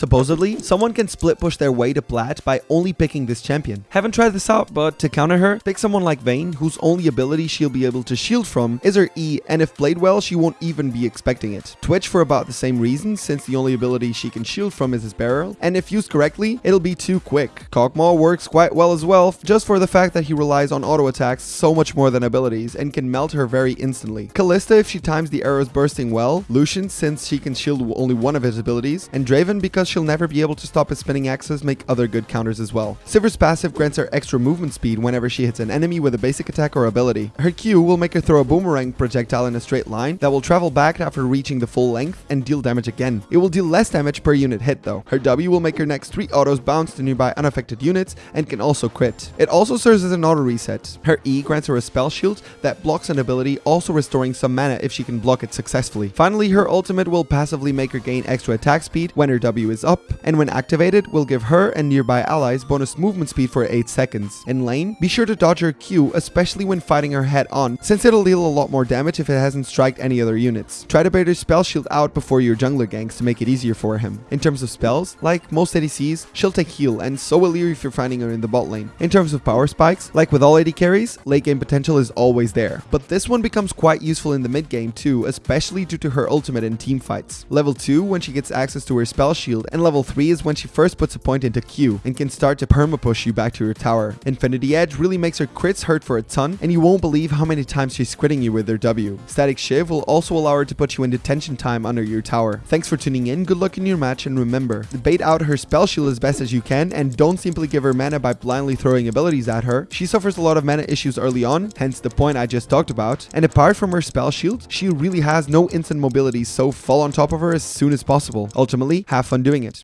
Supposedly, someone can split push their way to plat by only picking this champion. Haven't tried this out, but to counter her, pick someone like Vayne, whose only ability she'll be able to shield from is her E, and if played well, she won't even be expecting it. Twitch for about the same reason, since the only ability she can shield from is his barrel, and if used correctly, it'll be too quick. Kog'Maw works quite well as well, just for the fact that he relies on auto attacks so much more than abilities, and can melt her very instantly. Kalista if she times the arrows bursting well, Lucian since she can shield only one of his abilities, and Draven because she'll never be able to stop his spinning axes make other good counters as well. Sivir's passive grants her extra movement speed whenever she hits an enemy with a basic attack or ability. Her Q will make her throw a boomerang projectile in a straight line that will travel back after reaching the full length and deal damage again. It will deal less damage per unit hit though. Her W will make her next 3 autos bounce to nearby unaffected units and can also crit. It also serves as an auto reset. Her E grants her a spell shield that blocks an ability also restoring some mana if she can block it successfully. Finally, her ultimate will passively make her gain extra attack speed when her W is up, and when activated will give her and nearby allies bonus movement speed for 8 seconds. In lane, be sure to dodge her Q, especially when fighting her head on, since it'll deal a lot more damage if it hasn't striked any other units. Try to bait her spell shield out before your jungler ganks to make it easier for him. In terms of spells, like most ADCs, she'll take heal, and so will you if you're finding her in the bot lane. In terms of power spikes, like with all AD carries, late game potential is always there, but this one becomes quite useful in the mid game too, especially due to her ultimate in team fights. Level 2 when she gets access to her spell shield, and level 3 is when she first puts a point into Q and can start to perma push you back to your tower. Infinity Edge really makes her crits hurt for a ton, and you won't believe how many times she's critting you with her W. Static Shiv will also allow her to put you in detention time under your tower. Thanks for tuning in, good luck in your match, and remember, bait out her spell shield as best as you can, and don't simply give her mana by blindly throwing abilities at her. She suffers a lot of mana issues early on, hence the point I just talked about, and apart from her spell shield, she really has no instant mobility, so fall on top of her as soon as possible. Ultimately, have fun doing it.